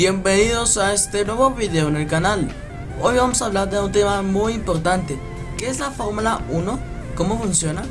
Bienvenidos a este nuevo video en el canal. Hoy vamos a hablar de un tema muy importante, ¿qué es la Fórmula 1? ¿Cómo funciona?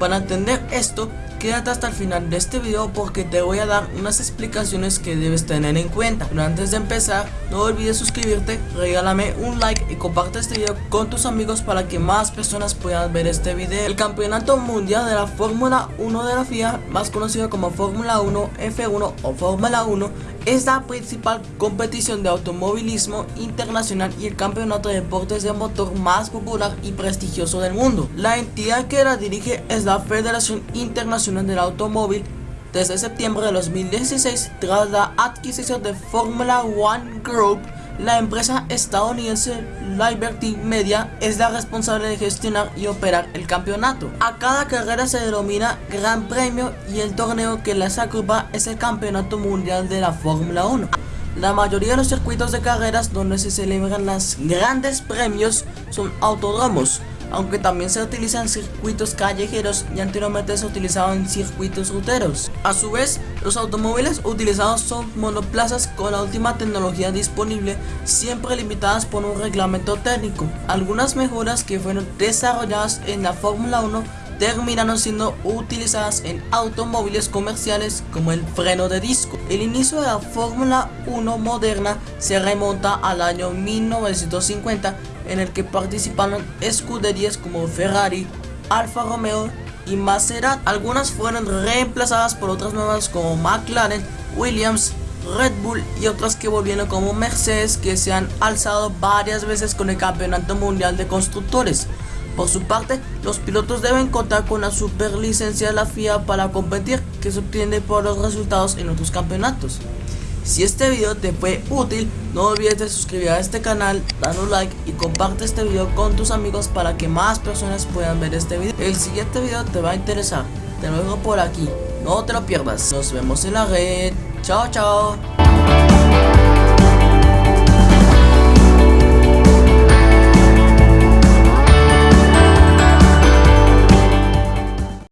Para entender esto, quédate hasta el final de este video porque te voy a dar unas explicaciones que debes tener en cuenta. Pero antes de empezar, no olvides suscribirte, regálame un like y comparte este video con tus amigos para que más personas puedan ver este video. El campeonato mundial de la Fórmula 1 de la FIA, más conocido como Fórmula 1, F1 o Fórmula 1, es la principal competición de automovilismo internacional y el campeonato de deportes de motor más popular y prestigioso del mundo. La entidad que la dirige es la Federación Internacional del Automóvil desde septiembre de 2016 tras la adquisición de Formula One Group la empresa estadounidense Liberty Media es la responsable de gestionar y operar el campeonato. A cada carrera se denomina Gran Premio y el torneo que las agrupa es el Campeonato Mundial de la Fórmula 1. La mayoría de los circuitos de carreras donde se celebran los grandes premios son autódromos, aunque también se utilizan circuitos callejeros y anteriormente se utilizaban circuitos ruteros. A su vez, los automóviles utilizados son monoplazas con la última tecnología disponible, siempre limitadas por un reglamento técnico. Algunas mejoras que fueron desarrolladas en la Fórmula 1 terminaron siendo utilizadas en automóviles comerciales como el freno de disco. El inicio de la Fórmula 1 moderna se remonta al año 1950 en el que participaron escuderías como Ferrari, Alfa Romeo y Maserati. Algunas fueron reemplazadas por otras nuevas como McLaren, Williams, Red Bull y otras que volvieron como Mercedes que se han alzado varias veces con el Campeonato Mundial de Constructores. Por su parte, los pilotos deben contar con la superlicencia de la FIA para competir que se obtiene por los resultados en otros campeonatos. Si este video te fue útil, no olvides de suscribir a este canal, dar un like y comparte este video con tus amigos para que más personas puedan ver este video. El siguiente video te va a interesar, te lo dejo por aquí, no te lo pierdas. Nos vemos en la red, chao chao.